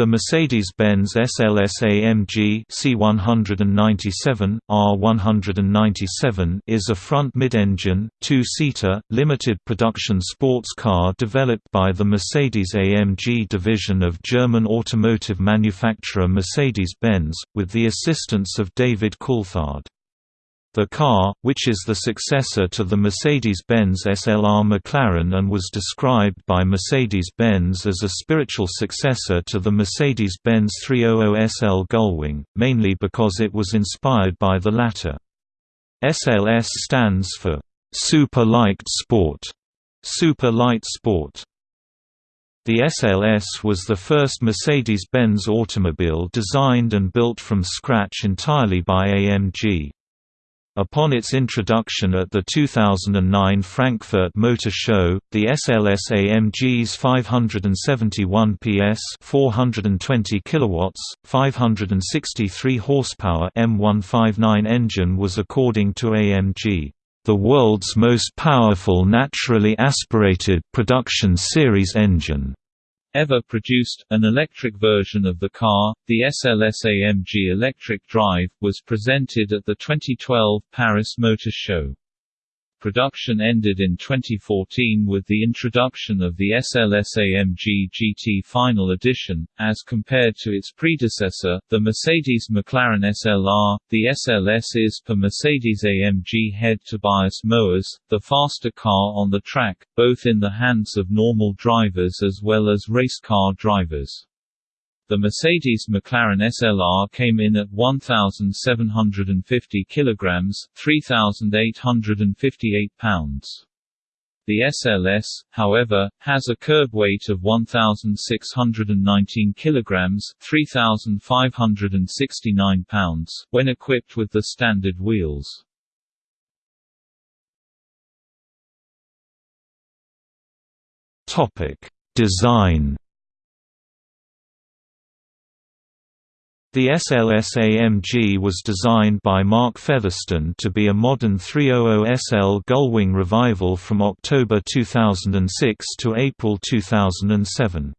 The Mercedes-Benz SLS-AMG C197, R197 is a front mid-engine, two-seater, limited production sports car developed by the Mercedes-AMG division of German automotive manufacturer Mercedes-Benz, with the assistance of David Coulthard. The car, which is the successor to the Mercedes-Benz SLR McLaren and was described by Mercedes-Benz as a spiritual successor to the Mercedes-Benz 300 SL Gullwing, mainly because it was inspired by the latter. SLS stands for Super Light Sport. Super Light Sport. The SLS was the first Mercedes-Benz automobile designed and built from scratch entirely by AMG. Upon its introduction at the 2009 Frankfurt Motor Show, the SLS AMG's 571 PS, 420 kilowatts, 563 horsepower M159 engine was according to AMG, the world's most powerful naturally aspirated production series engine ever produced. An electric version of the car, the SLS-AMG Electric Drive, was presented at the 2012 Paris Motor Show. Production ended in 2014 with the introduction of the SLS-AMG GT Final Edition, as compared to its predecessor, the Mercedes-McLaren SLR. The SLS is per Mercedes-AMG head Tobias Moers, the faster car on the track, both in the hands of normal drivers as well as race car drivers. The Mercedes-McLaren SLR came in at 1,750 kilograms, 3,858 pounds. The SLS, however, has a curb weight of 1,619 kilograms, 3,569 pounds, when equipped with the standard wheels. Topic: Design The SLS-AMG was designed by Mark Fetherston to be a modern 300 SL Gullwing revival from October 2006 to April 2007.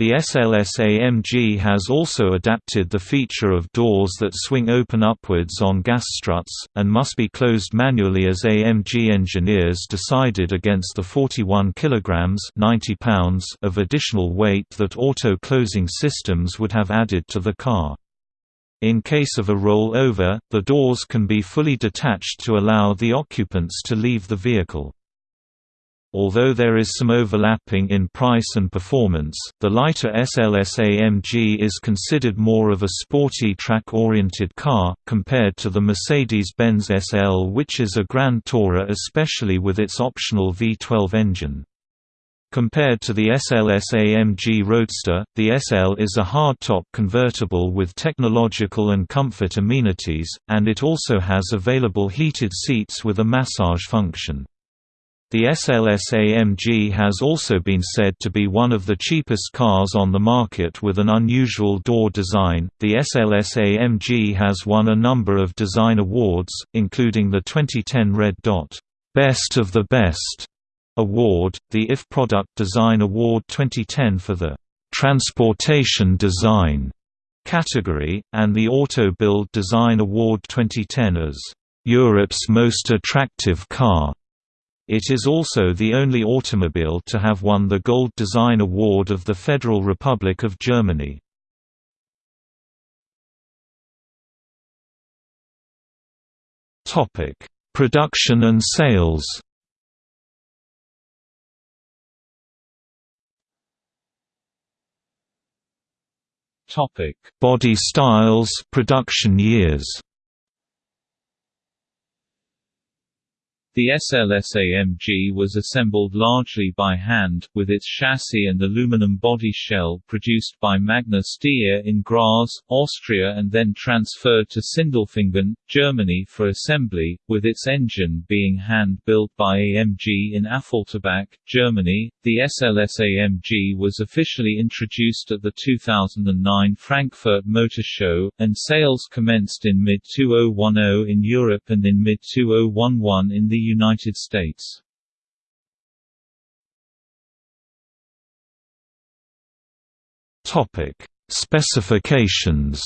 The SLS-AMG has also adapted the feature of doors that swing open upwards on gas struts, and must be closed manually as AMG engineers decided against the 41 kg 90 pounds of additional weight that auto-closing systems would have added to the car. In case of a roll-over, the doors can be fully detached to allow the occupants to leave the vehicle. Although there is some overlapping in price and performance, the lighter SLS AMG is considered more of a sporty track-oriented car, compared to the Mercedes-Benz SL which is a grand tourer especially with its optional V12 engine. Compared to the SLS AMG Roadster, the SL is a hardtop convertible with technological and comfort amenities, and it also has available heated seats with a massage function. The SLS-AMG has also been said to be one of the cheapest cars on the market with an unusual door design. The SLS-AMG has won a number of design awards, including the 2010 Red Dot Best of the Best award, the IF Product Design Award 2010 for the Transportation Design category, and the Auto Bild Design Award 2010 as Europe's Most Attractive Car. It is also the only automobile to have won the Gold Design Award of the Federal Republic of Germany. Production and sales Topic: Body styles, production years. The SLS-AMG was assembled largely by hand, with its chassis and aluminum body shell produced by Magna Steyr in Graz, Austria and then transferred to Sindelfingen, Germany for assembly, with its engine being hand-built by AMG in Affalterbach, Germany. The SLS-AMG was officially introduced at the 2009 Frankfurt Motor Show, and sales commenced in mid-2010 in Europe and in mid-2011 in the United States. Topic: Specifications.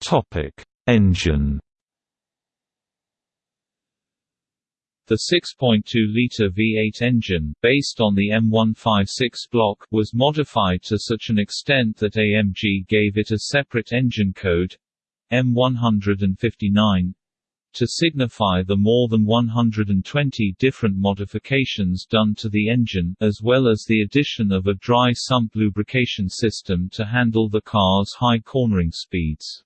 Topic: Engine. The 6.2-litre V8 engine, based on the M156 block, was modified to such an extent that AMG gave it a separate engine code M159 to signify the more than 120 different modifications done to the engine, as well as the addition of a dry sump lubrication system to handle the car's high cornering speeds.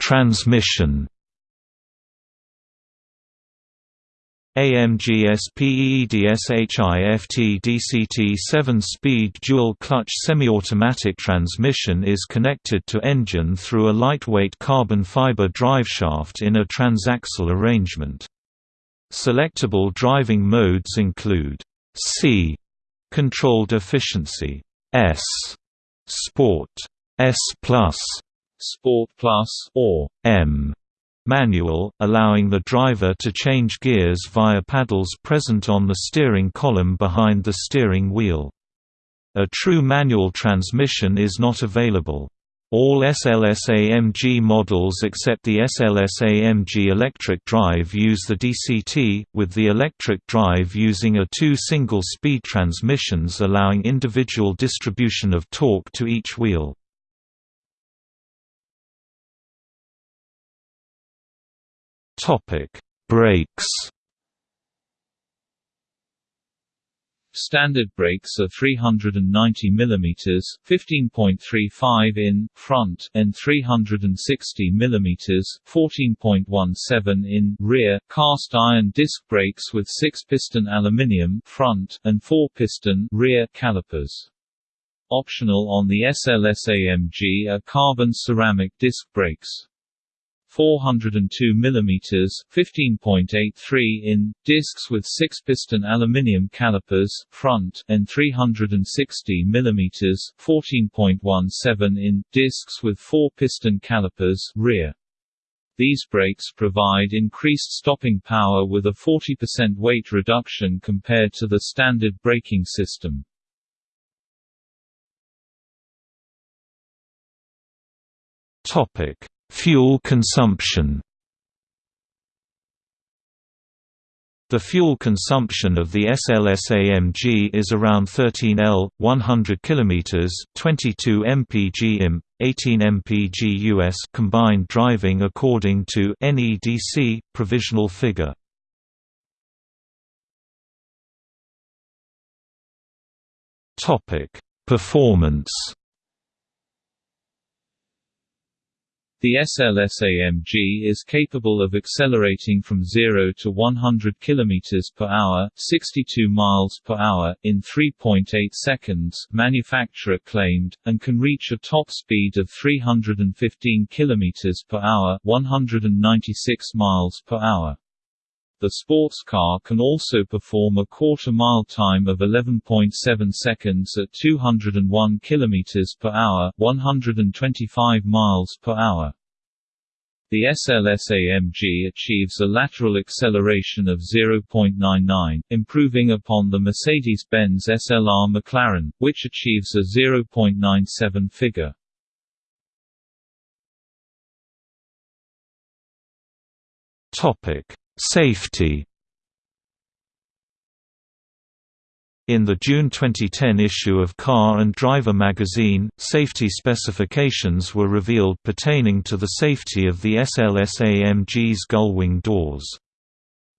Transmission. AMG SPEEDSHIFT DCT 7-speed dual-clutch semi-automatic transmission is connected to engine through a lightweight carbon fiber driveshaft in a transaxle arrangement. Selectable driving modes include C controlled efficiency, S Sport, S Plus, Sport Plus, or M manual, allowing the driver to change gears via paddles present on the steering column behind the steering wheel. A true manual transmission is not available. All SLS-AMG models except the SLS-AMG electric drive use the DCT, with the electric drive using a two single-speed transmissions allowing individual distribution of torque to each wheel. Topic: Brakes. Standard brakes are 390 mm (15.35 in) front and 360 mm (14.17 in) rear. Cast iron disc brakes with six-piston aluminium front and four-piston rear calipers. Optional on the SLS AMG are carbon ceramic disc brakes. 402 mm (15.83 in) discs with six-piston aluminium calipers front and 360 mm (14.17 in) discs with four-piston calipers rear. These brakes provide increased stopping power with a 40% weight reduction compared to the standard braking system. Topic Fuel consumption The fuel consumption of the SLS-AMG is around 13 L, 100 km, 22 mpg im, 18 mpg US combined driving according to NEDC provisional figure. Performance The SLS-AMG is capable of accelerating from 0 to 100 km per hour, 62 miles per hour in 3.8 seconds, manufacturer claimed, and can reach a top speed of 315 km per hour, 196 miles per hour. The sports car can also perform a quarter-mile time of 11.7 seconds at 201 km per hour, 125 miles per hour. The SLS-AMG achieves a lateral acceleration of 0.99, improving upon the Mercedes-Benz SLR McLaren, which achieves a 0.97 figure. Topic: Safety In the June 2010 issue of Car and Driver magazine, safety specifications were revealed pertaining to the safety of the SLS-AMG's gullwing doors.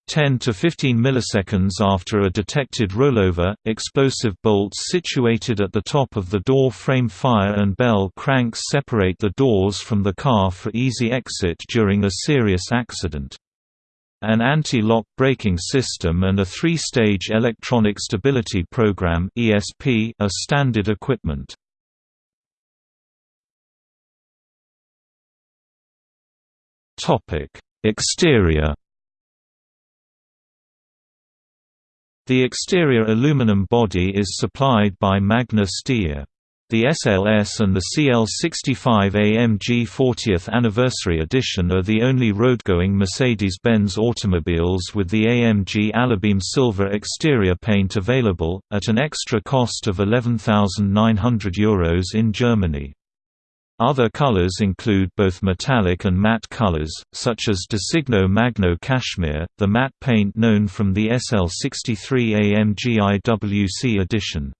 10 to 15 milliseconds after a detected rollover, explosive bolts situated at the top of the door frame fire and bell cranks separate the doors from the car for easy exit during a serious accident. An anti-lock braking system and a three-stage electronic stability program (ESP) are standard equipment. Topic: Exterior. The exterior aluminum body is supplied by Magna Steyr. The SLS and the CL65 AMG 40th Anniversary Edition are the only roadgoing Mercedes-Benz automobiles with the AMG Alubeam Silver exterior paint available, at an extra cost of €11,900 Euros in Germany. Other colors include both metallic and matte colors, such as Designo Magno Cashmere, the matte paint known from the SL63 AMG IWC edition.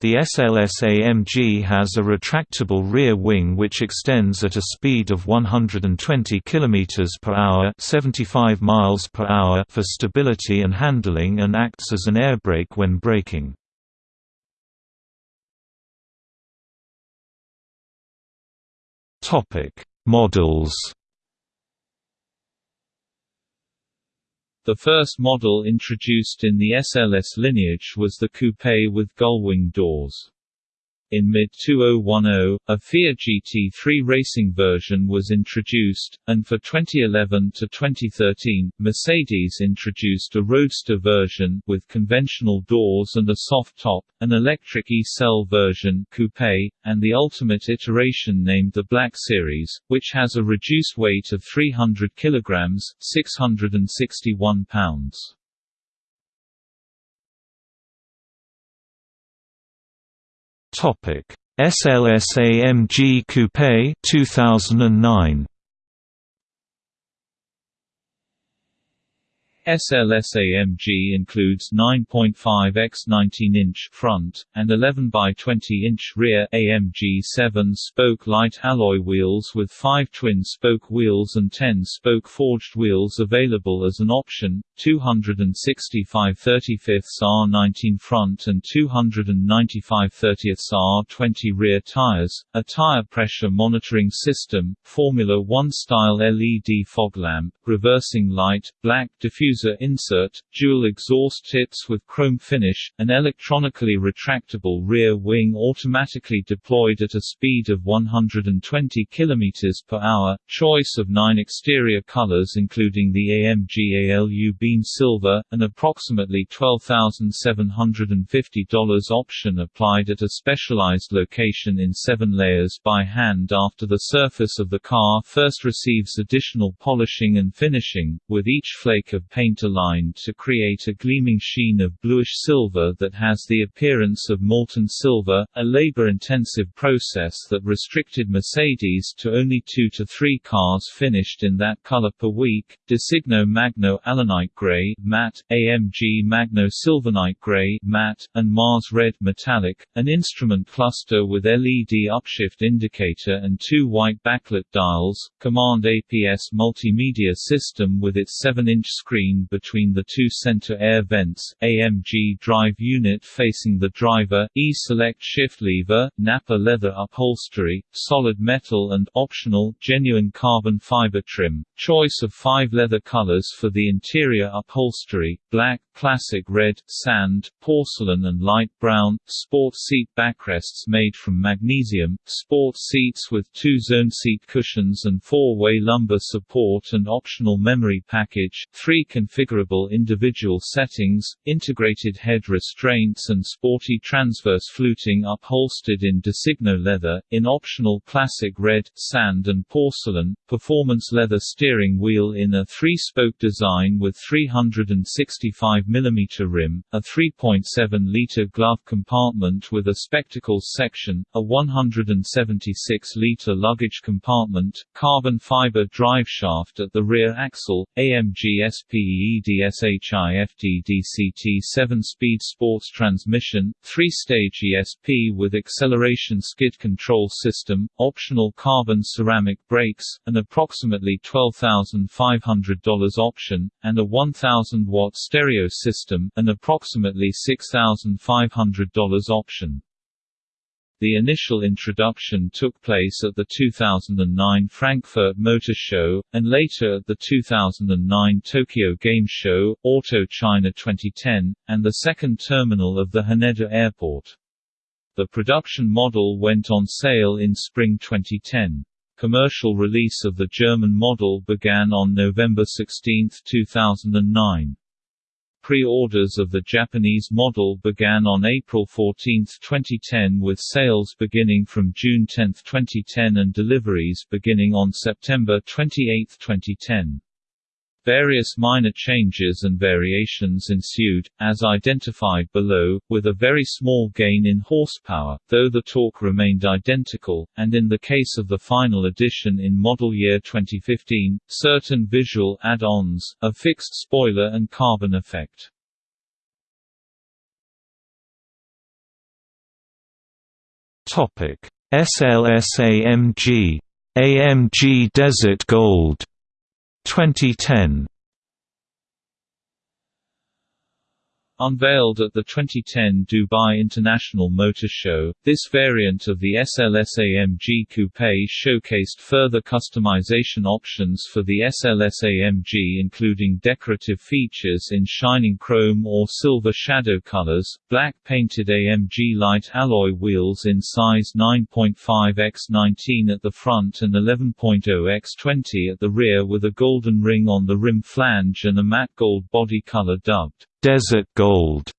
The SLS-AMG has a retractable rear wing which extends at a speed of 120 km per hour, 75 miles per hour for stability and handling and acts as an air brake when braking. Topic: Models The first model introduced in the SLS lineage was the coupe with gullwing doors. In mid-2010, a FIA GT3 racing version was introduced, and for 2011 to 2013, Mercedes introduced a roadster version with conventional doors and a soft top, an electric E-Cell version coupe, and the ultimate iteration named the Black Series, which has a reduced weight of 300 kg (661 pounds). Topic: SLS-AMG Coupe 2009. SLS-AMG includes 9.5 x 19-inch front, and 11 by 20-inch rear AMG 7-spoke light alloy wheels with 5 twin-spoke wheels and 10-spoke forged wheels available as an option, 265 35 R19 front and 295 30 R20 rear tires, a tire pressure monitoring system, Formula One style LED fog lamp, reversing light, black diffuser insert, dual exhaust tips with chrome finish, an electronically retractable rear wing automatically deployed at a speed of 120 km per hour, choice of nine exterior colors including the AMG ALU Beam Silver, an approximately $12,750 option applied at a specialized location in seven layers by hand after the surface of the car first receives additional polishing and finishing, with each flake of paint paint aligned to create a gleaming sheen of bluish silver that has the appearance of molten silver, a labor-intensive process that restricted Mercedes to only two to three cars finished in that color per week, Designo Magno Alanite Gray matte, AMG Magno Silvernite Gray matte, and Mars Red Metallic, an instrument cluster with LED upshift indicator and two white backlit dials, Command APS multimedia system with its 7-inch screen between the two center air vents, AMG drive unit facing the driver, E-select shift lever, Nappa leather upholstery, solid metal and optional genuine carbon fiber trim. Choice of five leather colors for the interior upholstery, black, classic red, sand, porcelain and light brown, sport seat backrests made from magnesium, sport seats with two-zone seat cushions and four-way lumbar support and optional memory package, three configurable individual settings, integrated head restraints and sporty transverse fluting upholstered in Designo leather, in optional classic red, sand and porcelain, performance leather steering wheel in a three-spoke design with 365 mm rim, a 3.7-liter glove compartment with a spectacles section, a 176-liter luggage compartment, carbon fiber driveshaft at the rear axle, AMG SPE EDSHIFT 7-speed sports transmission, 3-stage ESP with acceleration skid control system, optional carbon ceramic brakes, an approximately $12,500 option, and a 1,000-watt stereo system, an approximately $6,500 option. The initial introduction took place at the 2009 Frankfurt Motor Show, and later at the 2009 Tokyo Game Show, Auto China 2010, and the second terminal of the Haneda Airport. The production model went on sale in spring 2010. Commercial release of the German model began on November 16, 2009. Pre-orders of the Japanese model began on April 14, 2010 with sales beginning from June 10, 2010 and deliveries beginning on September 28, 2010. Various minor changes and variations ensued, as identified below, with a very small gain in horsepower, though the torque remained identical, and in the case of the final edition in model year 2015, certain visual add-ons, a fixed spoiler and carbon effect. SLS-AMG AMG Desert Gold 2010 Unveiled at the 2010 Dubai International Motor Show, this variant of the SLS-AMG Coupe showcased further customization options for the SLS-AMG including decorative features in shining chrome or silver shadow colors, black painted AMG light alloy wheels in size 9.5 x 19 at the front and 11.0 x 20 at the rear with a golden ring on the rim flange and a matte gold body color dubbed Desert Gold.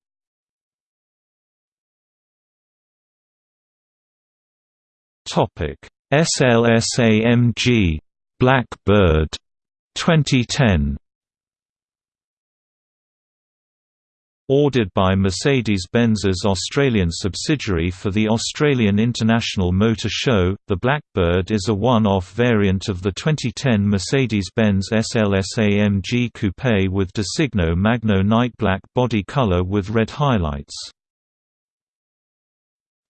Topic SLS-AMG Blackbird 2010 Ordered by Mercedes-Benz's Australian subsidiary for the Australian International Motor Show, the Blackbird is a one-off variant of the 2010 Mercedes-Benz SLS-AMG Coupe with Designo Magno Night Black body color with red highlights.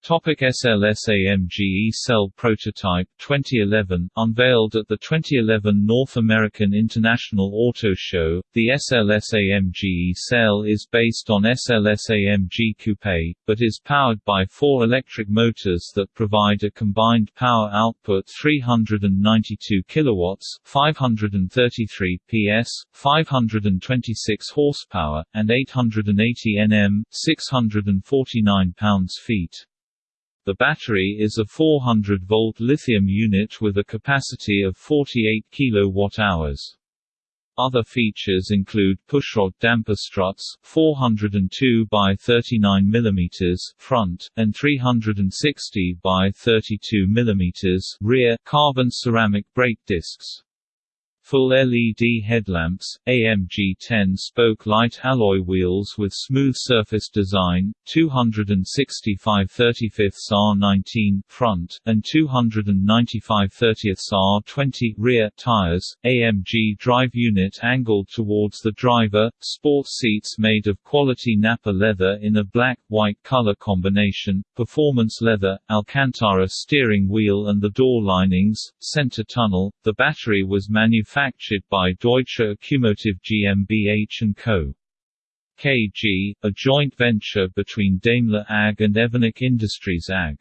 Topic SLS AMG E-Cell prototype 2011 unveiled at the 2011 North American International Auto Show. The SLS AMG E-Cell is based on SLS AMG Coupe, but is powered by four electric motors that provide a combined power output 392 kilowatts, 533 PS, 526 horsepower, and 880 Nm, 649 pounds-feet. The battery is a 400-volt lithium unit with a capacity of 48 kWh. Other features include pushrod damper struts, 402 by 39 mm front and 360 by 32 mm rear, carbon ceramic brake discs. Full LED headlamps, AMG 10-spoke light alloy wheels with smooth surface design, 265 35 R19 front, and 295 30 R20 rear tires, AMG drive unit angled towards the driver, sports seats made of quality Nappa leather in a black-white color combination, performance leather, Alcantara steering wheel and the door linings, center tunnel. The battery was manufactured manufactured by Deutsche Accumotive GmbH & Co. KG, a joint venture between Daimler AG and Evonik Industries AG.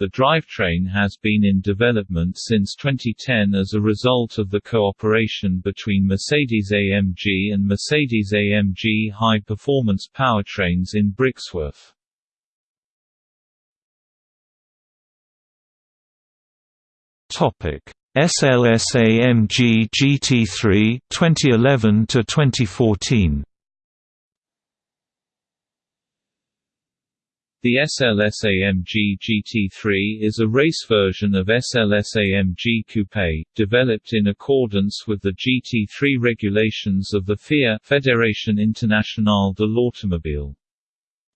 The drivetrain has been in development since 2010 as a result of the cooperation between Mercedes-AMG and Mercedes-AMG high-performance powertrains in Brixworth. Topic: SLS-AMG GT3 2011 to 2014 The SLS-AMG GT3 is a race version of SLS-AMG Coupe, developed in accordance with the GT3 regulations of the FIA Fédération Internationale de l'Automobile.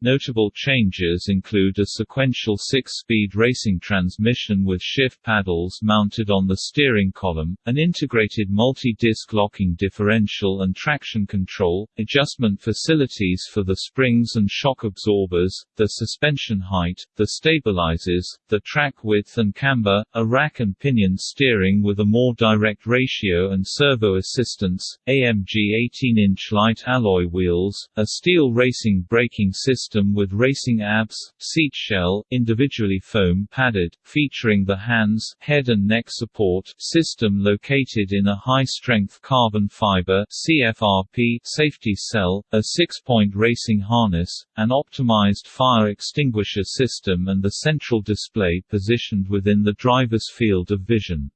Notable changes include a sequential six-speed racing transmission with shift paddles mounted on the steering column, an integrated multi-disc locking differential and traction control, adjustment facilities for the springs and shock absorbers, the suspension height, the stabilizers, the track width and camber, a rack and pinion steering with a more direct ratio and servo assistance, AMG 18-inch light alloy wheels, a steel racing braking system system with racing abs, seat shell, individually foam padded, featuring the hands, head and neck support system located in a high-strength carbon fiber CFRP safety cell, a six-point racing harness, an optimized fire extinguisher system and the central display positioned within the driver's field of vision.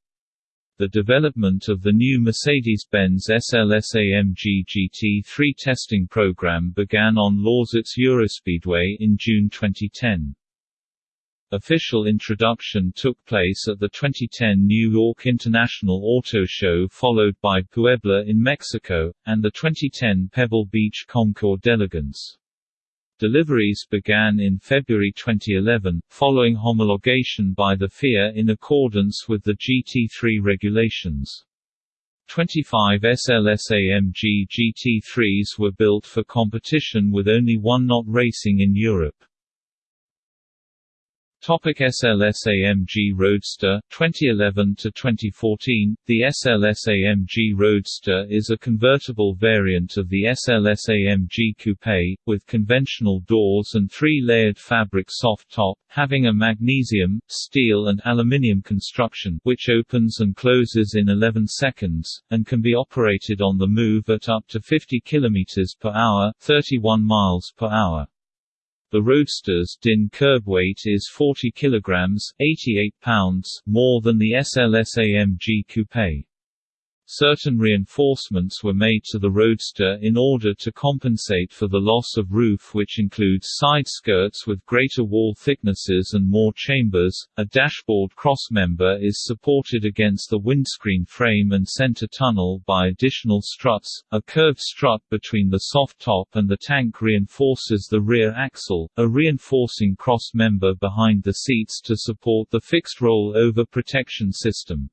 The development of the new Mercedes-Benz SLS-AMG GT3 testing program began on Lausitz Eurospeedway in June 2010. Official introduction took place at the 2010 New York International Auto Show followed by Puebla in Mexico, and the 2010 Pebble Beach Concours d'Elegance. Deliveries began in February 2011, following homologation by the FIA in accordance with the GT3 regulations. 25 SLS-AMG GT3s were built for competition with only one not racing in Europe. Topic SLS-AMG Roadster 2011 to 2014 The SLS-AMG Roadster is a convertible variant of the SLS-AMG Coupe with conventional doors and three-layered fabric soft top having a magnesium, steel and aluminium construction which opens and closes in 11 seconds and can be operated on the move at up to 50 km per hour, 31 miles per hour. The Roadster's DIN curb weight is 40 kg 88 pounds more than the SLS AMG Coupe. Certain reinforcements were made to the Roadster in order to compensate for the loss of roof which includes side skirts with greater wall thicknesses and more chambers. A dashboard crossmember is supported against the windscreen frame and center tunnel by additional struts. A curved strut between the soft top and the tank reinforces the rear axle, a reinforcing crossmember behind the seats to support the fixed roll-over protection system.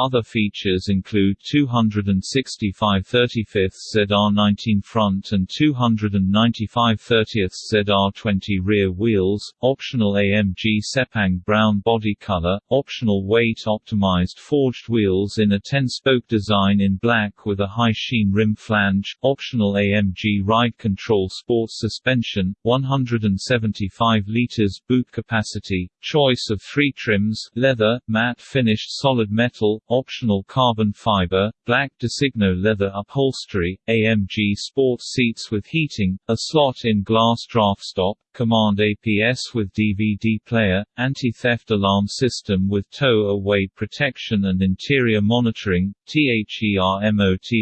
Other features include 265 35 ZR19 front and 295 30 ZR20 rear wheels, optional AMG Sepang brown body color, optional weight-optimized forged wheels in a 10-spoke design in black with a high sheen rim flange, optional AMG ride control sports suspension, 175 liters boot capacity, choice of three trims, leather, matte finished solid metal, optional carbon fiber, black Designo leather upholstery, AMG sports seats with heating, a slot-in glass draft stop, Command APS with DVD player, anti-theft alarm system with tow-away protection and interior monitoring, THERMOTRONIC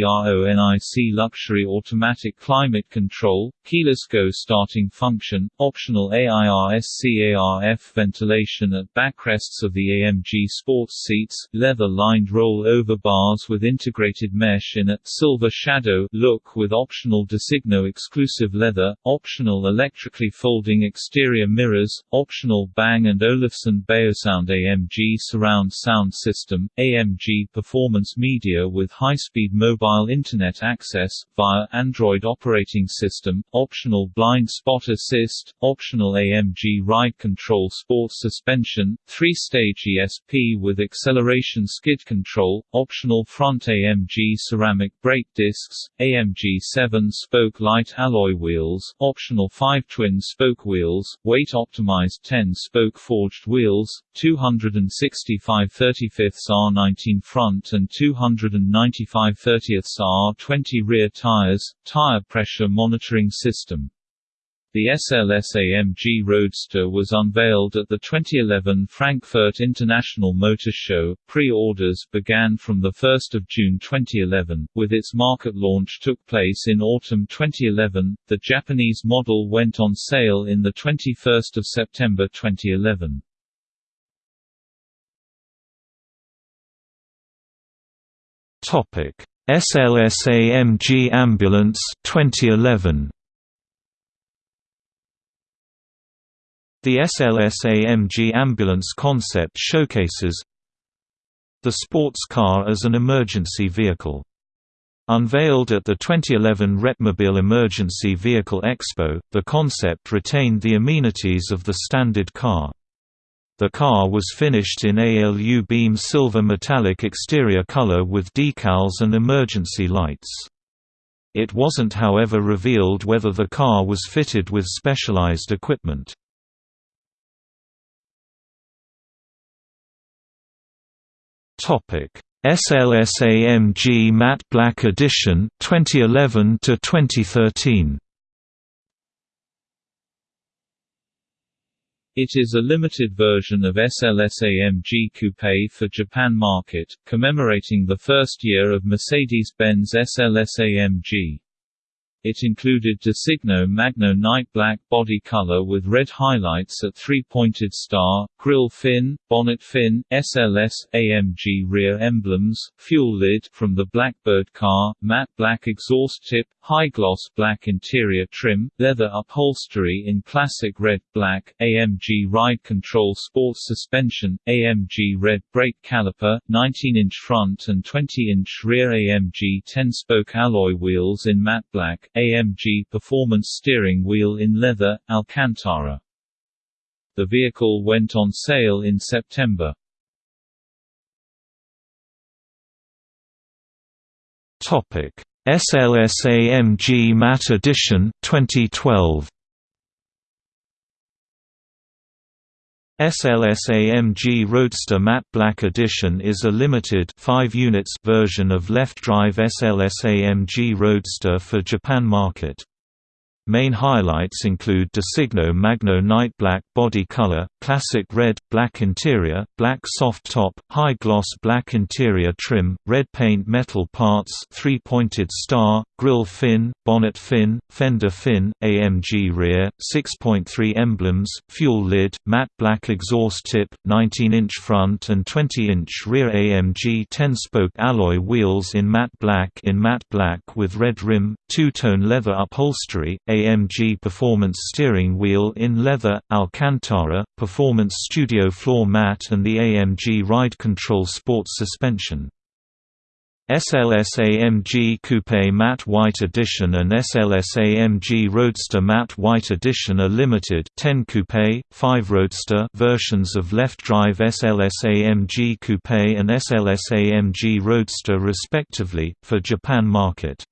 luxury automatic climate control, keyless go starting function, optional AIRSCARF ventilation at backrests of the AMG sports seats, roll-over bars with integrated mesh in a silver shadow look with optional Designo exclusive leather, optional electrically folding exterior mirrors, optional Bang & Olufsen Beosound AMG surround sound system, AMG performance media with high-speed mobile internet access, via Android operating system, optional blind spot assist, optional AMG ride control sports suspension, three-stage ESP with acceleration skid control, optional front AMG ceramic brake discs, AMG 7-spoke light alloy wheels, optional 5 twin-spoke wheels, weight-optimized 10-spoke forged wheels, 265 35 R19 front and 295 30 R20 rear tires, tire pressure monitoring system. The SLS-AMG Roadster was unveiled at the 2011 Frankfurt International Motor Show. Pre-orders began from 1 June 2011, with its market launch took place in autumn 2011. The Japanese model went on sale in the 21st of September 2011. Topic: SLS-AMG Ambulance 2011. The SLS-AMG ambulance concept showcases the sports car as an emergency vehicle. Unveiled at the 2011 RETTmobil Emergency Vehicle Expo, the concept retained the amenities of the standard car. The car was finished in ALU beam silver metallic exterior color with decals and emergency lights. It wasn't however revealed whether the car was fitted with specialized equipment. Topic: SLS-AMG Matte Black Edition 2011 to 2013. It is a limited version of SLS-AMG Coupe for Japan market, commemorating the first year of Mercedes-Benz SLS-AMG. It included Designo Magno Night Black body color with red highlights at three-pointed star, grille fin, bonnet fin, SLS, AMG rear emblems, fuel lid from the Blackbird car, matte black exhaust tip, high-gloss black interior trim, leather upholstery in classic red black, AMG ride control sports suspension, AMG red brake caliper, 19-inch front and 20-inch rear AMG 10-spoke alloy wheels in matte black, AMG Performance steering wheel in leather, Alcantara. The vehicle went on sale in September. Topic: SLS-AMG Matte Edition 2012. SLS-AMG Roadster Matte Black Edition is a limited 5 units version of left-drive SLS-AMG Roadster for Japan market. Main highlights include Designo Magno Night Black body color, classic red, black interior, black soft top, high gloss black interior trim, red paint metal parts three-pointed star, grille fin, bonnet fin, fender fin, AMG rear, 6.3 emblems, fuel lid, matte black exhaust tip, 19-inch front and 20-inch rear AMG 10-spoke alloy wheels in matte black in matte black with red rim, two-tone leather upholstery, AMG Performance steering wheel in leather, Alcantara, Performance Performance studio floor mat and the AMG Ride Control Sports suspension. SLS AMG Coupe Matte White Edition and SLS AMG Roadster Matte White Edition are limited 10 Coupe, 5 Roadster versions of left-drive SLS AMG Coupe and SLS AMG Roadster respectively, for Japan market.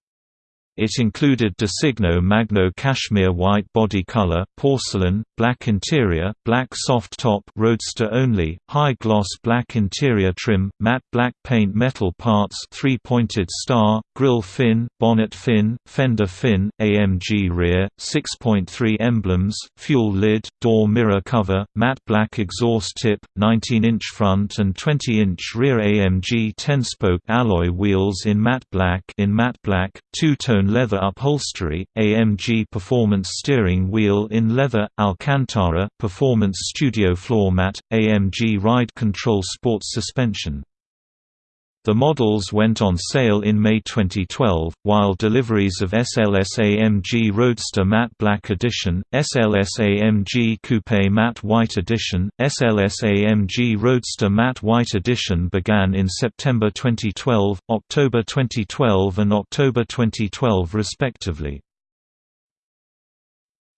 It included Designo Magno cashmere white body color, porcelain, black interior, black soft top roadster only, high gloss black interior trim, matte black paint metal parts three-pointed star, grille fin, bonnet fin, fender fin, AMG rear, 6.3 emblems, fuel lid, door mirror cover, matte black exhaust tip, 19-inch front and 20-inch rear AMG 10-spoke alloy wheels in matte black in matte black, two-tone leather upholstery, AMG Performance steering wheel in leather, Alcantara Performance studio floor mat, AMG Ride Control Sports suspension. The models went on sale in May 2012, while deliveries of SLS AMG Roadster Matte Black Edition, SLS AMG Coupe Matte White Edition, SLS AMG Roadster Matte White Edition began in September 2012, October 2012 and October 2012 respectively.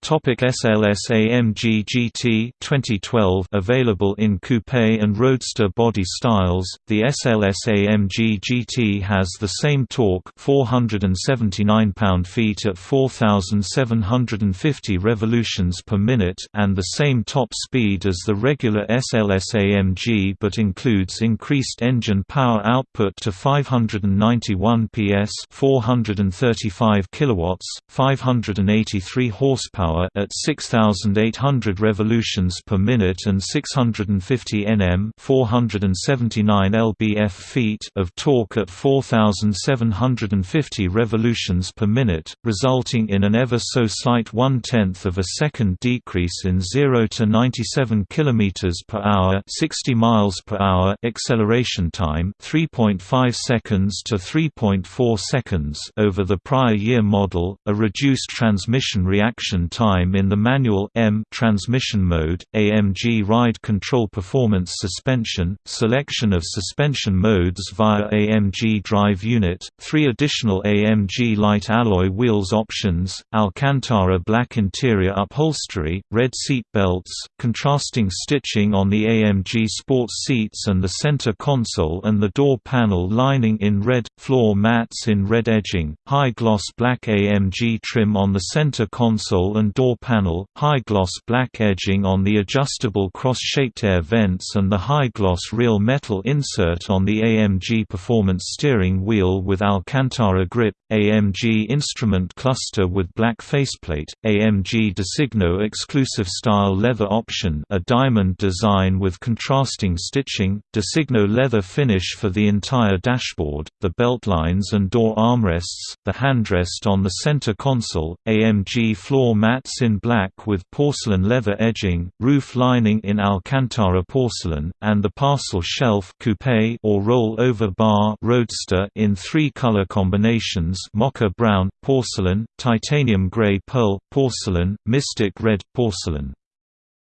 Topic SLS AMG GT 2012 available in coupe and roadster body styles. The SLS AMG GT has the same torque, 479 pound-feet at 4750 revolutions per minute, and the same top speed as the regular SLS AMG but includes increased engine power output to 591 PS, 435 kilowatts, 583 horsepower power at 6800 revolutions per minute and 650 Nm 479 lbf-feet of torque at 4750 revolutions per minute, resulting in an ever so slight one-tenth of a second decrease in 0 to 97 km per hour 60 miles per hour acceleration time 3.5 seconds to 3.4 seconds over the prior year model, a reduced transmission reaction time in the manual M transmission mode, AMG ride control performance suspension, selection of suspension modes via AMG drive unit, three additional AMG light alloy wheels options, Alcantara black interior upholstery, red seat belts, contrasting stitching on the AMG sports seats and the center console and the door panel lining in red, floor mats in red edging, high gloss black AMG trim on the center console and and door panel, high-gloss black edging on the adjustable cross-shaped air vents and the high-gloss real metal insert on the AMG Performance steering wheel with Alcantara grip, AMG instrument cluster with black faceplate, AMG Designo exclusive style leather option a diamond design with contrasting stitching, Designo leather finish for the entire dashboard, the belt lines and door armrests, the handrest on the center console, AMG floor mats in black with porcelain leather edging, roof lining in Alcantara porcelain, and the parcel shelf coupe or roll-over bar roadster in three color combinations mocha brown, porcelain, titanium gray pearl, porcelain, mystic red, porcelain.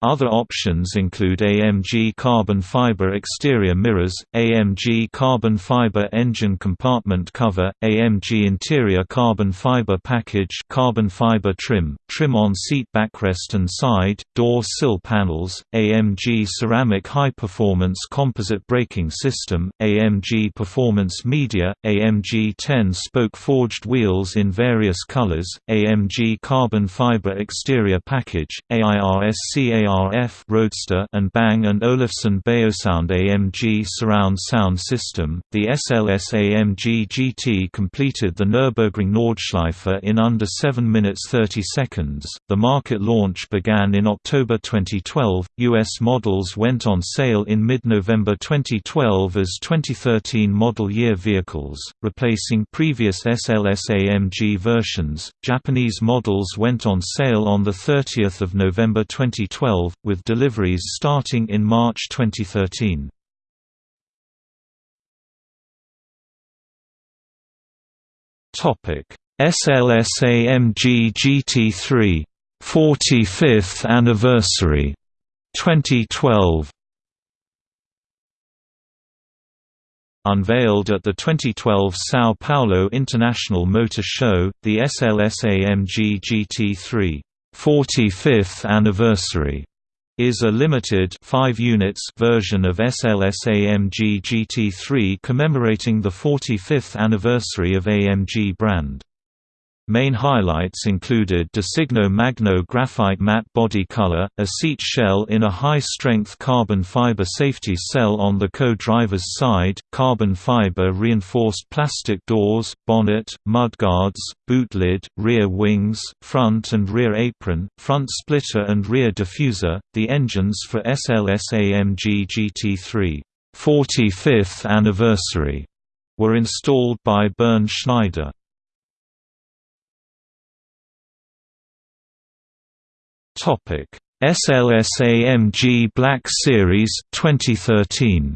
Other options include AMG carbon fiber exterior mirrors, AMG carbon fiber engine compartment cover, AMG interior carbon fiber package carbon fiber trim, trim on seat backrest and side, door sill panels, AMG ceramic high-performance composite braking system, AMG performance media, AMG 10-spoke forged wheels in various colors, AMG carbon fiber exterior package, AIRSCA ARF Roadster and Bang & Olufsen Beosound AMG surround sound system. The SLS AMG GT completed the Nürburgring Nordschleife in under 7 minutes 30 seconds. The market launch began in October 2012. US models went on sale in mid-November 2012 as 2013 model year vehicles, replacing previous SLS AMG versions. Japanese models went on sale on the 30th of November 2012 with deliveries starting in March 2013. SLS-AMG GT3 45th anniversary 2012 Unveiled at the 2012 São Paulo International Motor Show, the SLS-AMG GT3 45th anniversary is a limited 5 units version of SLS AMG GT3 commemorating the 45th anniversary of AMG brand. Main highlights included Designo Magno graphite matte body color, a seat shell in a high-strength carbon fiber safety cell on the co-driver's side, carbon fiber reinforced plastic doors, bonnet, mudguards, boot lid, rear wings, front and rear apron, front splitter and rear diffuser. The engines for SLS AMG GT3 45th anniversary were installed by Bernd Schneider. Topic: SLS-AMG Black Series 2013.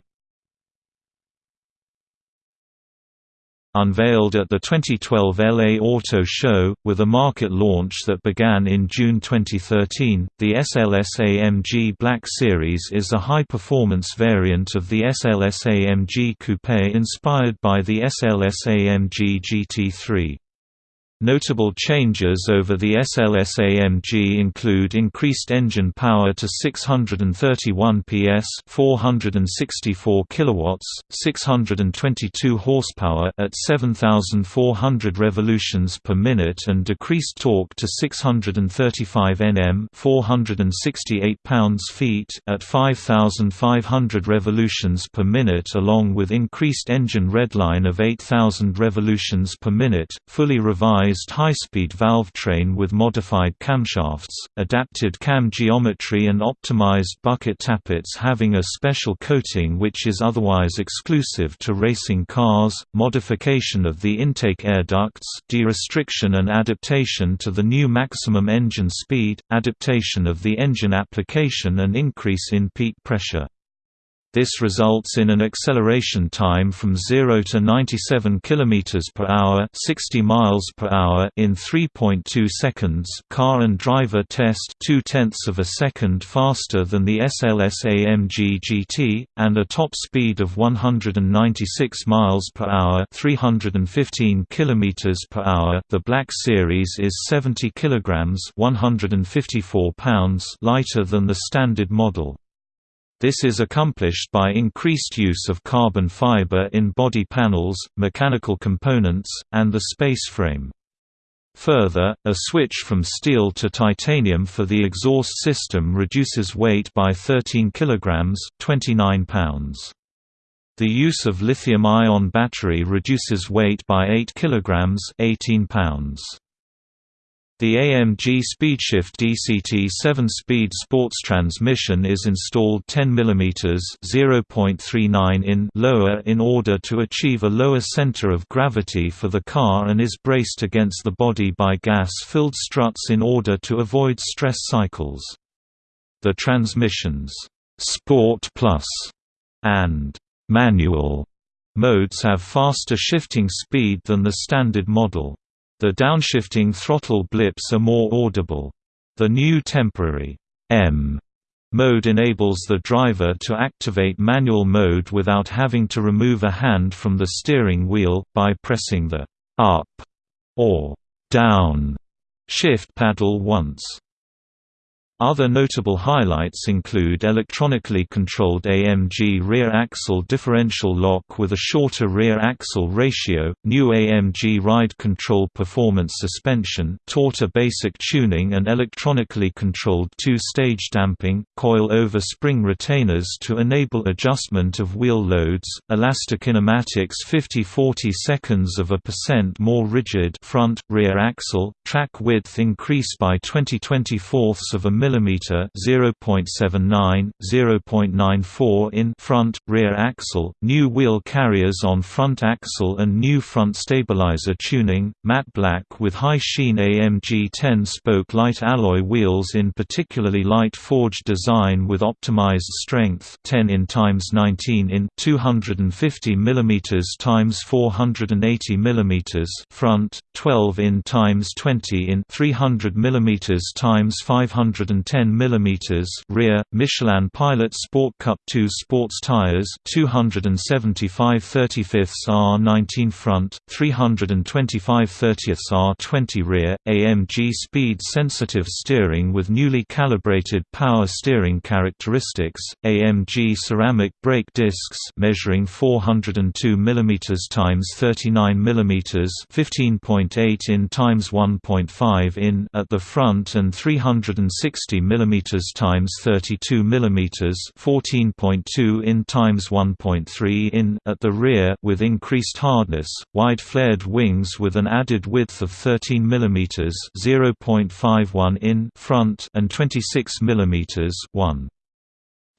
Unveiled at the 2012 LA Auto Show, with a market launch that began in June 2013, the SLS-AMG Black Series is a high-performance variant of the SLS-AMG Coupe inspired by the SLS-AMG GT3. Notable changes over the SLS AMG include increased engine power to 631 PS, 464 kilowatts, 622 horsepower at 7400 revolutions per minute and decreased torque to 635 Nm, 468 pounds-feet at 5500 revolutions per minute along with increased engine redline of 8000 revolutions per minute, fully revised high-speed valve train with modified camshafts, adapted cam geometry and optimized bucket tappets having a special coating which is otherwise exclusive to racing cars, modification of the intake air ducts de-restriction and adaptation to the new maximum engine speed, adaptation of the engine application and increase in peak pressure. This results in an acceleration time from 0 to 97 km per hour, 60 miles per hour in 3.2 seconds. Car and driver test 2 tenths of a second faster than the SLS AMG GT and a top speed of 196 miles per hour, 315 km per hour. The Black Series is 70 kilograms, 154 pounds lighter than the standard model. This is accomplished by increased use of carbon fiber in body panels, mechanical components, and the space frame. Further, a switch from steel to titanium for the exhaust system reduces weight by 13 kg 29 pounds. The use of lithium-ion battery reduces weight by 8 kg 18 pounds. The AMG Speedshift DCT 7-speed sports transmission is installed 10 mm (0.39 in) lower in order to achieve a lower center of gravity for the car and is braced against the body by gas-filled struts in order to avoid stress cycles. The transmissions Sport Plus and Manual modes have faster shifting speed than the standard model. The downshifting throttle blips are more audible. The new temporary M mode enables the driver to activate manual mode without having to remove a hand from the steering wheel, by pressing the up or down shift paddle once. Other notable highlights include electronically controlled AMG rear axle differential lock with a shorter rear axle ratio, new AMG ride control performance suspension, Torta basic tuning and electronically controlled two-stage damping, coil-over spring retainers to enable adjustment of wheel loads, elastokinematics 50-40 seconds of a percent more rigid front, rear axle, track width increase by 20 24 of a millimeter mm 0.79, 0.94 in front, rear axle, new wheel carriers on front axle and new front stabilizer tuning, matte black with high sheen AMG 10-spoke light alloy wheels in particularly light forged design with optimized strength 10 in times 19 in 250 mm times 480 mm front, 12 in times 20 in 300 mm times 510 110 mm rear, Michelin Pilot Sport Cup 2 sports tires 275 35 R19 front, 325 30 R20 rear, AMG speed-sensitive steering with newly calibrated power steering characteristics, AMG ceramic brake discs measuring 402 mm times 39 mm 15.8 in times 1.5 in at the front and 360 60 mm times 32 mm 14.2 in times 1.3 in at the rear with increased hardness, wide flared wings with an added width of 13 mm 0.51 in front and 26 mm 1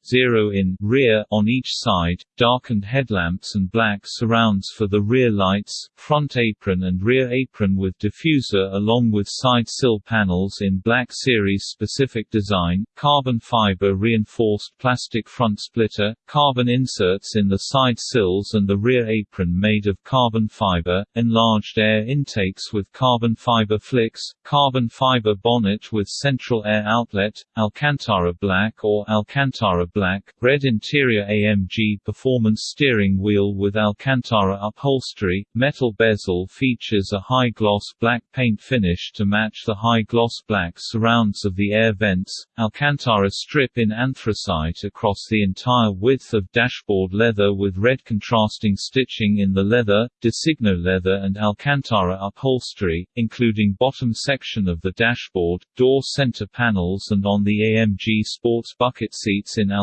0 in rear on each side, darkened headlamps and black surrounds for the rear lights, front apron and rear apron with diffuser along with side sill panels in black series specific design, carbon fiber reinforced plastic front splitter, carbon inserts in the side sills and the rear apron made of carbon fiber, enlarged air intakes with carbon fiber flicks, carbon fiber bonnet with central air outlet, Alcantara black or Alcantara black, red interior AMG performance steering wheel with Alcantara upholstery, metal bezel features a high-gloss black paint finish to match the high-gloss black surrounds of the air vents, Alcantara strip in anthracite across the entire width of dashboard leather with red contrasting stitching in the leather, Designo leather and Alcantara upholstery, including bottom section of the dashboard, door center panels and on the AMG sports bucket seats in Alcantara,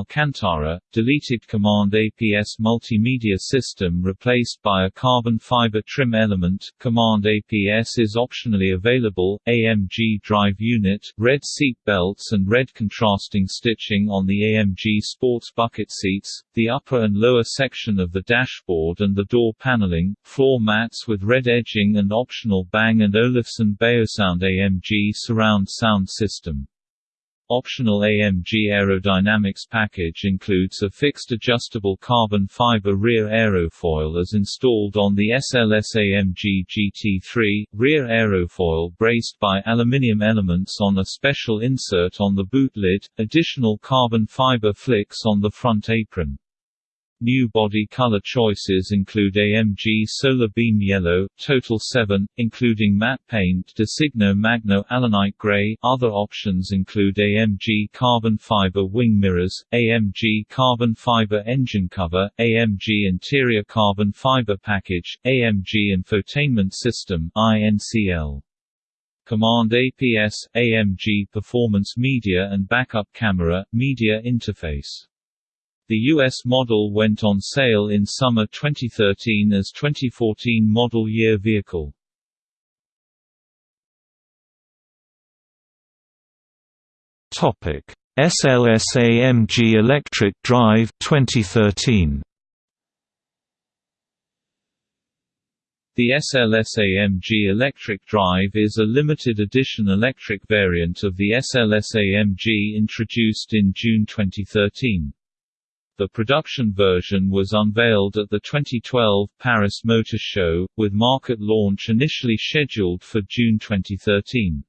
deleted COMAND APS multimedia system replaced by a carbon fiber trim element. COMAND APS is optionally available. AMG drive unit, red seat belts and red contrasting stitching on the AMG sports bucket seats, the upper and lower section of the dashboard and the door paneling, floor mats with red edging and optional Bang & Olufsen Beosound AMG surround sound system. Optional AMG aerodynamics package includes a fixed adjustable carbon fiber rear aerofoil as installed on the SLS AMG GT3, rear aerofoil braced by aluminium elements on a special insert on the boot lid, additional carbon fiber flicks on the front apron. New body color choices include AMG Solar Beam Yellow, Total 7, including matte paint Designo Magno Alanite Gray. Other options include AMG Carbon Fiber Wing Mirrors, AMG Carbon Fiber Engine Cover, AMG Interior Carbon Fiber Package, AMG Infotainment System INCL. COMAND APS, AMG Performance Media and Backup Camera, Media Interface. The U.S. model went on sale in summer 2013 as 2014 model year vehicle. Topic: SLS-AMG Electric Drive 2013. The SLS-AMG Electric Drive is a limited edition electric variant of the SLS-AMG introduced in June 2013. The production version was unveiled at the 2012 Paris Motor Show, with market launch initially scheduled for June 2013.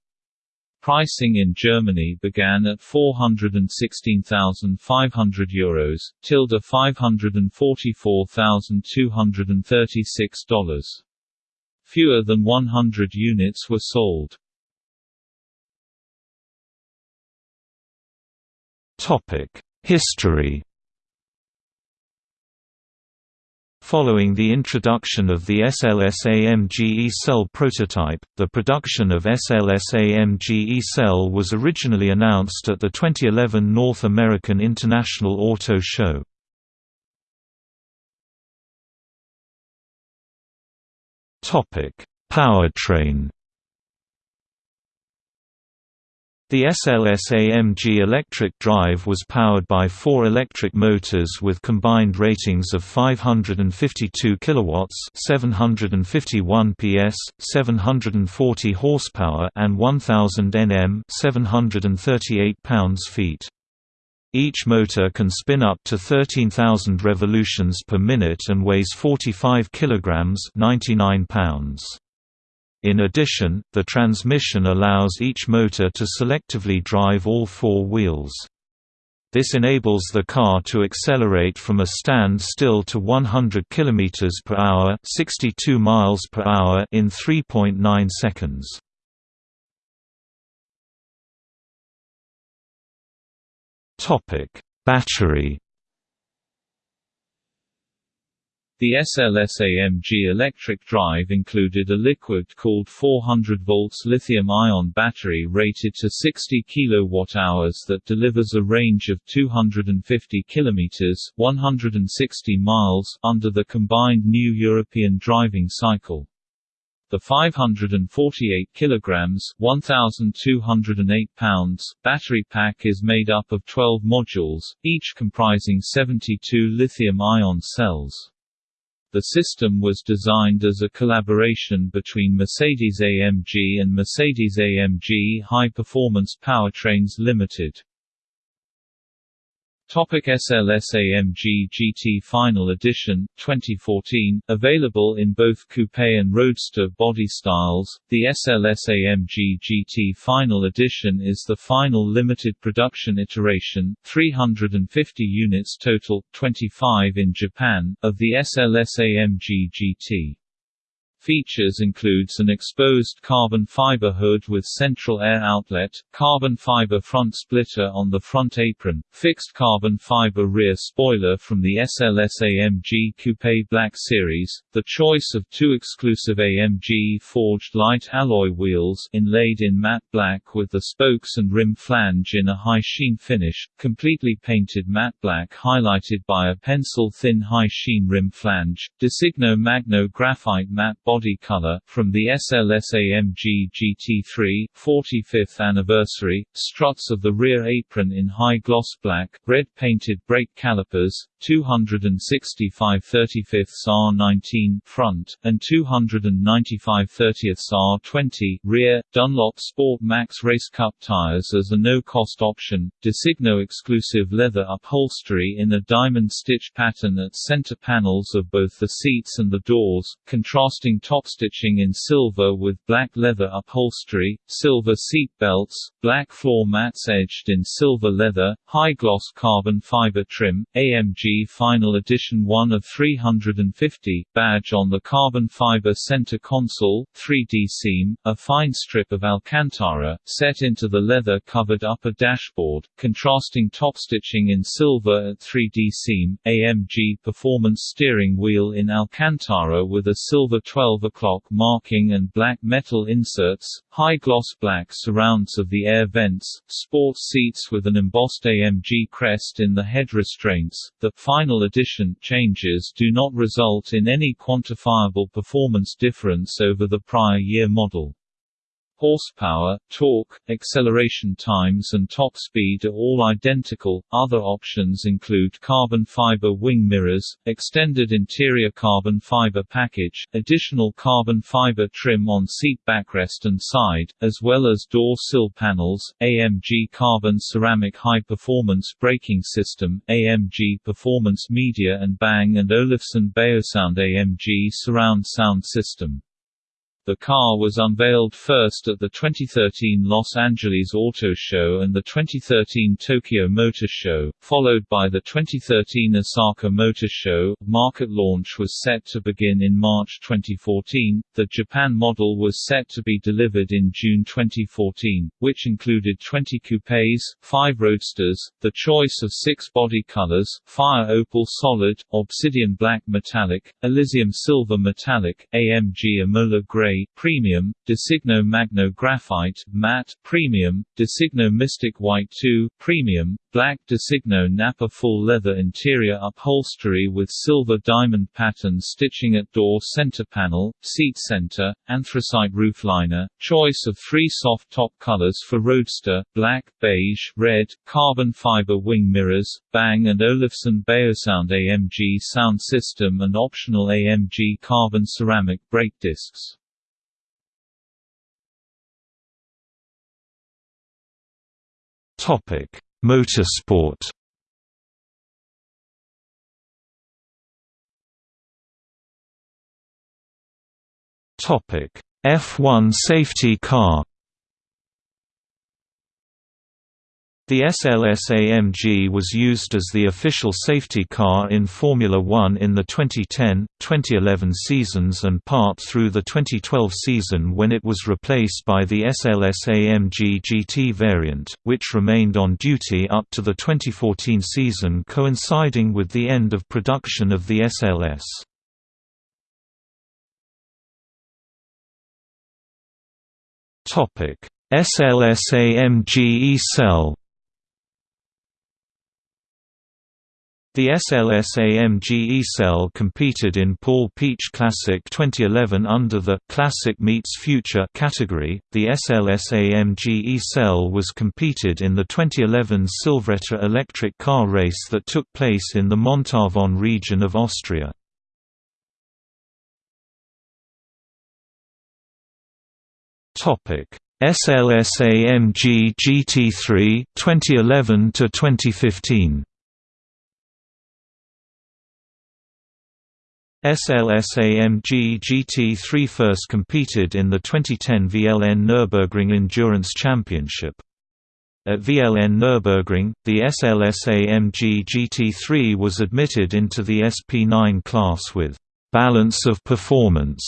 Pricing in Germany began at €416,500 Euros, tilde $544,236. Fewer than 100 units were sold. History Following the introduction of the SLS-AMG E-Cell prototype, the production of SLS-AMG E-Cell was originally announced at the 2011 North American International Auto Show. Powertrain The SLS-AMG electric drive was powered by four electric motors with combined ratings of 552 kilowatts, 751 PS, 740 horsepower, and 1000 Nm, 738 pounds-feet. Each motor can spin up to 13,000 revolutions per minute and weighs 45 kilograms, 99 pounds. In addition, the transmission allows each motor to selectively drive all four wheels. This enables the car to accelerate from a stand-still to 100 km per hour, 62 miles per hour in 3.9 seconds. Topic: Battery The SLS-AMG electric drive included a liquid-cooled 400 volts lithium-ion battery rated to 60 kWh that delivers a range of 250 km 160 miles under the combined new European driving cycle. The 548 kilograms (1208 pounds) battery pack is made up of 12 modules, each comprising 72 lithium-ion cells. The system was designed as a collaboration between Mercedes-AMG and Mercedes-AMG High Performance Powertrains Limited. Topic SLS-AMG GT Final Edition, 2014, available in both coupe and roadster body styles, the SLS-AMG GT Final Edition is the final limited production iteration 350 units total, 25 in Japan, of the SLS-AMG GT. Features includes an exposed carbon fiber hood with central air outlet, carbon fiber front splitter on the front apron, fixed carbon fiber rear spoiler from the SLS AMG Coupe Black Series, the choice of two exclusive AMG forged light alloy wheels inlaid in matte black with the spokes and rim flange in a high sheen finish, completely painted matte black highlighted by a pencil-thin high sheen rim flange, Designo Magno graphite matte body color, from the SLS-AMG GT3, 45th anniversary, struts of the rear apron in high gloss black, red painted brake calipers, 265 35th R19 front, and 295 30th R20 rear, Dunlop Sport Max Race Cup tires as a no-cost option, Designo exclusive leather upholstery in a diamond stitch pattern at center panels of both the seats and the doors, contrasting top stitching in silver with black leather upholstery, silver seat belts, black floor mats edged in silver leather, high-gloss carbon fiber trim, AMG Final Edition 1 of 350, badge on the carbon fiber center console, 3D seam, a fine strip of Alcantara, set into the leather-covered upper dashboard, contrasting top stitching in silver at 3D seam, AMG Performance steering wheel in Alcantara with a silver 12 12 o'clock marking and black metal inserts, high-gloss black surrounds of the air vents, sports seats with an embossed AMG crest in the head restraints. The final edition changes do not result in any quantifiable performance difference over the prior year model. Horsepower, torque, acceleration times and top speed are all identical. Other options include carbon fiber wing mirrors, extended interior carbon fiber package, additional carbon fiber trim on seat backrest and side, as well as door sill panels, AMG carbon ceramic high performance braking system, AMG performance media and Bang & Olufsen Beosound AMG surround sound system. The car was unveiled first at the 2013 Los Angeles Auto Show and the 2013 Tokyo Motor Show, followed by the 2013 Osaka Motor Show. Market launch was set to begin in March 2014. The Japan model was set to be delivered in June 2014, which included 20 coupes, 5 roadsters, the choice of 6 body colors: Fire Opal Solid, Obsidian Black Metallic, Elysium Silver Metallic, AMG Imola Gray Premium, Designo Magno Graphite Matte Premium, Designo Mystic White 2 Premium, Black Designo Nappa full leather interior upholstery with silver diamond pattern stitching at door center panel, seat center, anthracite roofliner, choice of three soft top colors for Roadster, black, beige, red, carbon fiber wing mirrors, Bang & Olufsen Beosound AMG sound system and optional AMG carbon ceramic brake discs. Motorsport. Topic: F1 safety car. The SLS-AMG was used as the official safety car in Formula One in the 2010, 2011 seasons and part through the 2012 season when it was replaced by the SLS-AMG GT variant, which remained on duty up to the 2014 season coinciding with the end of production of the SLS. SLS-AMG E-Cell The SLS-AMG E-Cell competed in Paul Pietsch Classic 2011 under the Classic Meets Future category. The SLS-AMG E-Cell was competed in the 2011 Silvretta electric car race that took place in the Montafon region of Austria. Topic: SLS-AMG GT3 2011 to 2015. SLS-AMG GT3 first competed in the 2010 VLN Nürburgring Endurance Championship. At VLN Nürburgring, the SLS-AMG GT3 was admitted into the SP9 class with «balance of performance»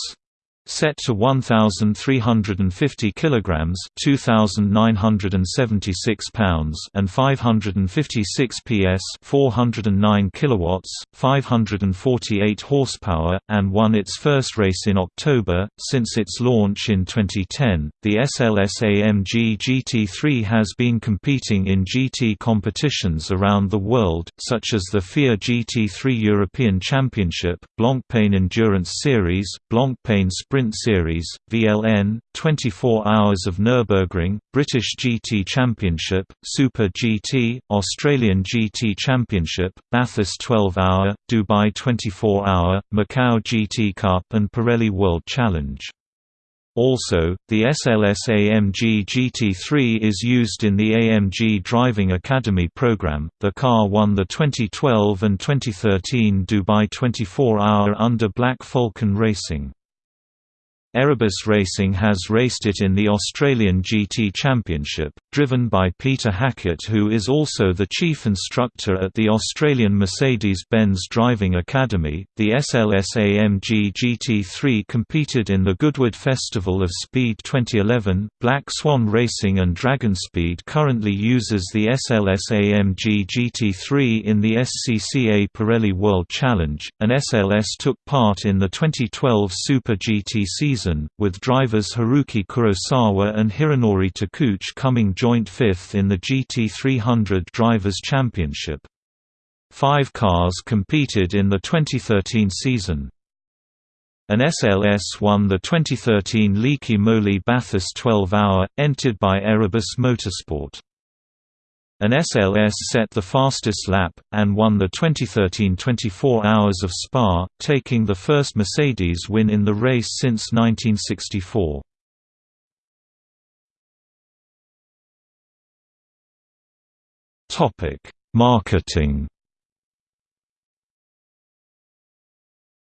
set to 1350 kilograms 2976 pounds and 556 PS 409 kilowatts 548 horsepower and won its first race in October since its launch in 2010 the SLS AMG GT3 has been competing in GT competitions around the world such as the FIA GT3 European Championship Blancpain Endurance Series Blancpain Sprint Series, VLN, 24 Hours of Nürburgring, British GT Championship, Super GT, Australian GT Championship, Bathurst 12 Hour, Dubai 24 Hour, Macau GT Cup and Pirelli World Challenge. Also, the SLS AMG GT3 is used in the AMG Driving Academy program. The car won the 2012 and 2013 Dubai 24 Hour under Black Falcon Racing. Erebus Racing has raced it in the Australian GT Championship, driven by Peter Hackett who is also the chief instructor at the Australian Mercedes-Benz Driving Academy. The SLS-AMG GT3 competed in the Goodwood Festival of Speed 2011. Black Swan Racing and DragonSpeed currently uses the SLS-AMG GT3 in the SCCA Pirelli World Challenge, and SLS took part in the 2012 Super GT season, with drivers Haruki Kurosawa and Hironori Takeuchi coming joint fifth in the GT300 Drivers' Championship. Five cars competed in the 2013 season. An SLS won the 2013 Liqui Moly Bathurst 12-hour, entered by Erebus Motorsport. An SLS set the fastest lap, and won the 2013 24 Hours of Spa, taking the first Mercedes win in the race since 1964. Marketing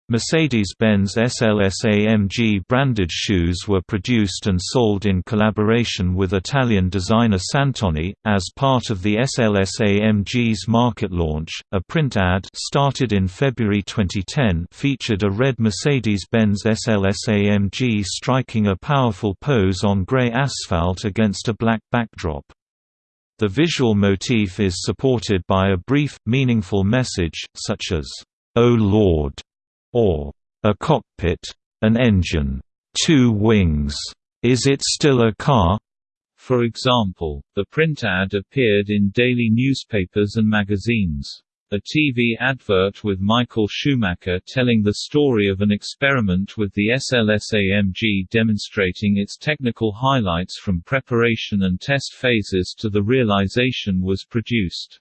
Mercedes-Benz SLS-AMG branded shoes were produced and sold in collaboration with Italian designer Santoni. As part of the SLS-AMG's market launch, a print ad started in February 2010 featured a red Mercedes-Benz SLS-AMG striking a powerful pose on grey asphalt against a black backdrop. The visual motif is supported by a brief, meaningful message, such as, "Oh Lord!" or a cockpit, an engine, two wings, is it still a car? For example, the print ad appeared in daily newspapers and magazines. A TV advert with Michael Schumacher telling the story of an experiment with the SLS-AMG demonstrating its technical highlights from preparation and test phases to the realization was produced.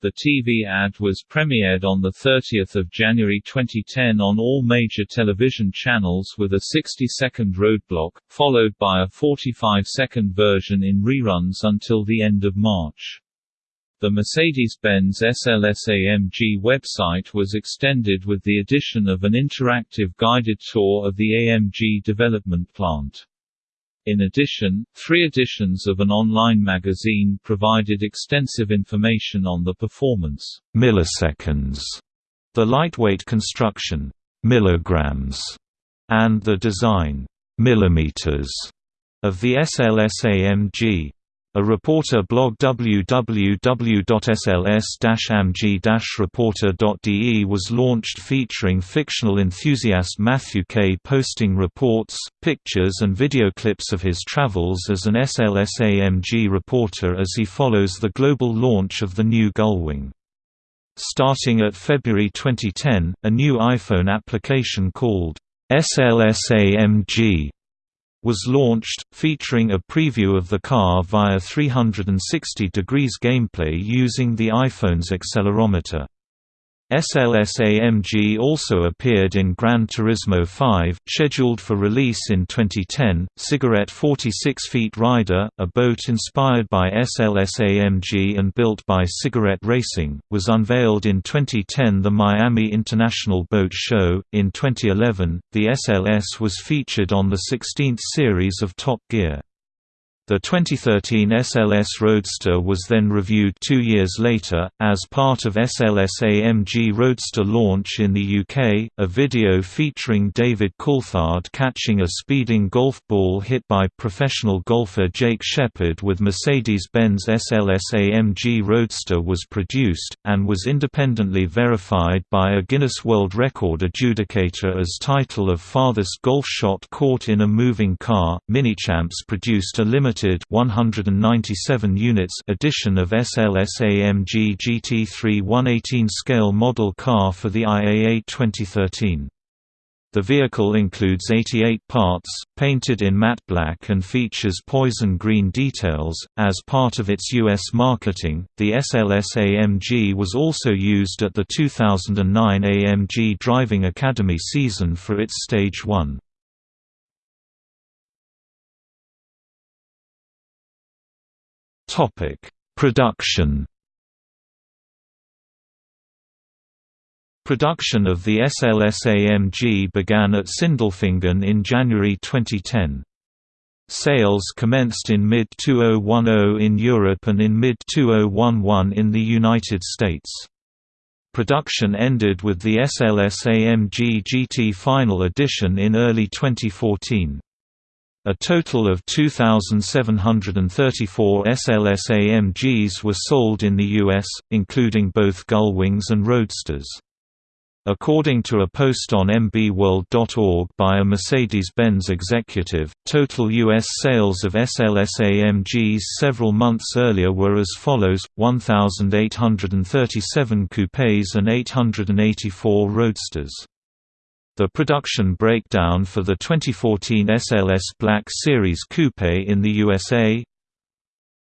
The TV ad was premiered on 30 January 2010 on all major television channels with a 60-second roadblock, followed by a 45-second version in reruns until the end of March. The Mercedes-Benz SLS-AMG website was extended with the addition of an interactive guided tour of the AMG development plant. In addition, three editions of an online magazine provided extensive information on the performance. Milliseconds, the lightweight construction. Milligrams, and the design. Millimeters. Of the SLS-AMG. A reporter blog www.sls-amg-reporter.de was launched featuring fictional enthusiast Matthew Kay posting reports, pictures and video clips of his travels as an SLS-AMG reporter as he follows the global launch of the new Gullwing. Starting at February 2010, a new iPhone application called SLS-AMG was launched, featuring a preview of the car via 360 degrees gameplay using the iPhone's accelerometer. SLS-AMG also appeared in Gran Turismo 5, scheduled for release in 2010. Cigarette 46 Feet Rider, a boat inspired by SLS-AMG and built by Cigarette Racing, was unveiled in 2010 the Miami International Boat Show. In 2011, the SLS was featured on the 16th series of Top Gear. The 2013 SLS Roadster was then reviewed two years later, as part of SLS AMG Roadster launch in the UK. A video featuring David Coulthard catching a speeding golf ball hit by professional golfer Jake Shepherd with Mercedes Benz SLS AMG Roadster was produced, and was independently verified by a Guinness World Record adjudicator as title of farthest golf shot caught in a moving car. Minichamps produced a limited limited 197 units edition of SLS AMG GT3 118 scale model car for the IAA 2013. The vehicle includes 88 parts, painted in matte black and features poison green details. As part of its US marketing, the SLS AMG was also used at the 2009 AMG Driving Academy season for its Stage 1. Topic: Production. Production of the SLS-AMG began at Sindelfingen in January 2010. Sales commenced in mid-2010 in Europe and in mid-2011 in the United States. Production ended with the SLS-AMG GT Final Edition in early 2014. A total of 2,734 SLS-AMGs were sold in the U.S., including both Gullwings and Roadsters. According to a post on mbworld.org by a Mercedes-Benz executive, total U.S. sales of SLS-AMGs several months earlier were as follows, 1,837 coupés and 884 roadsters. The production breakdown for the 2014 SLS Black Series Coupe in the USA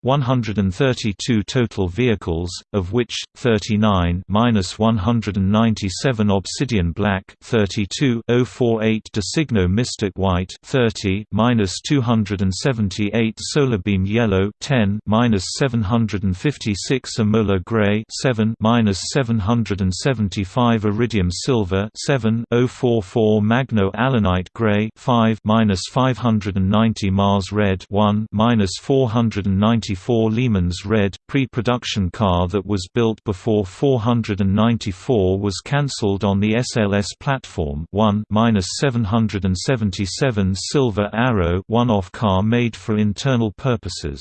132 total vehicles, of which 39 minus 197 Obsidian Black, 32 048 Designo Mystic White, 30 minus 278 Solarbeam Yellow, 10 minus 756 Imola Gray, 7 minus 775 Iridium Silver, 7 044 Magno Alanite Gray, 5 minus 590 Mars Red, 1 minus 490 1994 Le Mans Red, pre-production car that was built before 494 was cancelled on the SLS platform 1-777 Silver Arrow one-off car made for internal purposes.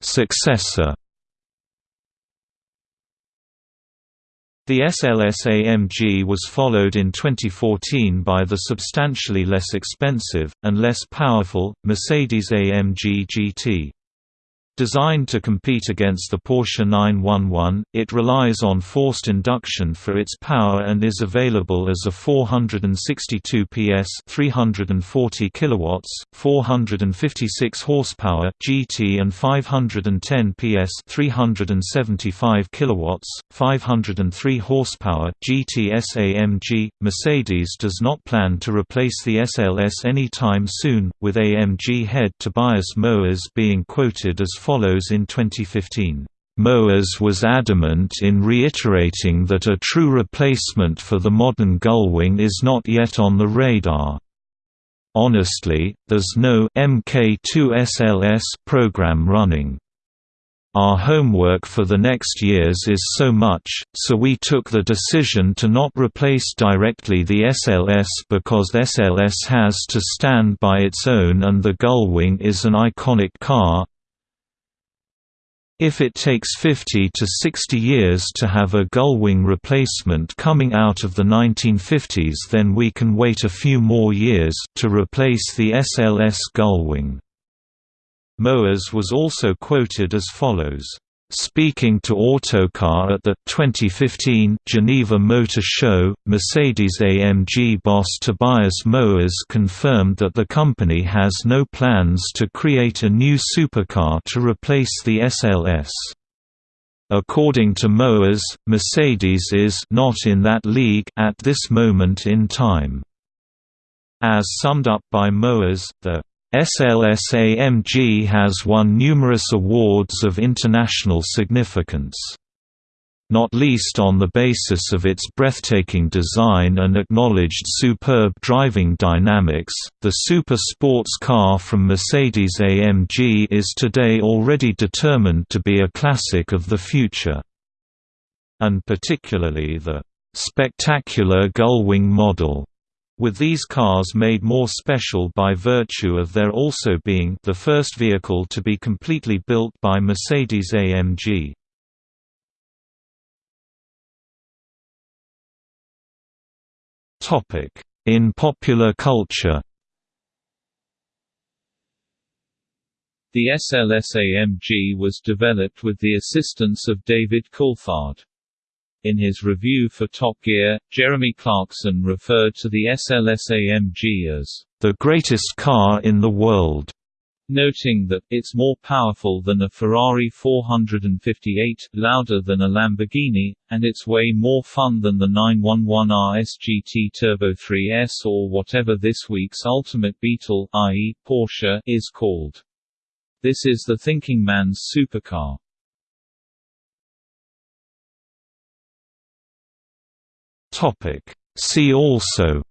Successor The SLS-AMG was followed in 2014 by the substantially less expensive, and less powerful, Mercedes-AMG GT. Designed to compete against the Porsche 911, it relies on forced induction for its power and is available as a 462 PS 340 kilowatts, 456 horsepower GT and 510 PS 375 kilowatts, 503 horsepower GT SAMG. Mercedes does not plan to replace the SLS anytime soon, with AMG head Tobias Moers being quoted as follows in 2015. Moers was adamant in reiterating that a true replacement for the modern Gullwing is not yet on the radar. Honestly, there's no MK2SLS program running. Our homework for the next years is so much, so we took the decision to not replace directly the SLS because SLS has to stand by its own and the Gullwing is an iconic car, if it takes 50 to 60 years to have a gullwing replacement coming out of the 1950s then we can wait a few more years to replace the SLS gullwing. Moers was also quoted as follows Speaking to Autocar at the 2015 Geneva Motor Show, Mercedes-AMG boss Tobias Moers confirmed that the company has no plans to create a new supercar to replace the SLS. According to Moers, Mercedes is not in that league at this moment in time. As summed up by Moers, the SLS-AMG has won numerous awards of international significance. Not least on the basis of its breathtaking design and acknowledged superb driving dynamics, the super sports car from Mercedes-AMG is today already determined to be a classic of the future. And particularly the spectacular Gullwing model with these cars made more special by virtue of their also being the first vehicle to be completely built by Mercedes-AMG. In popular culture The SLS-AMG was developed with the assistance of David Coulthard. In his review for Top Gear, Jeremy Clarkson referred to the SLS-AMG as the greatest car in the world, noting that it's more powerful than a Ferrari 458, louder than a Lamborghini, and it's way more fun than the 911 RS GT Turbo 3S or whatever this week's Ultimate Beetle i.e., Porsche is called. This is the thinking man's supercar. Topic: See also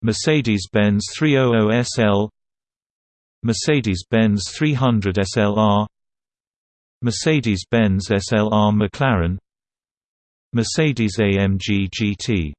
Mercedes-Benz 300 SL Mercedes-Benz 300 SLR Mercedes-Benz SLR McLaren Mercedes AMG GT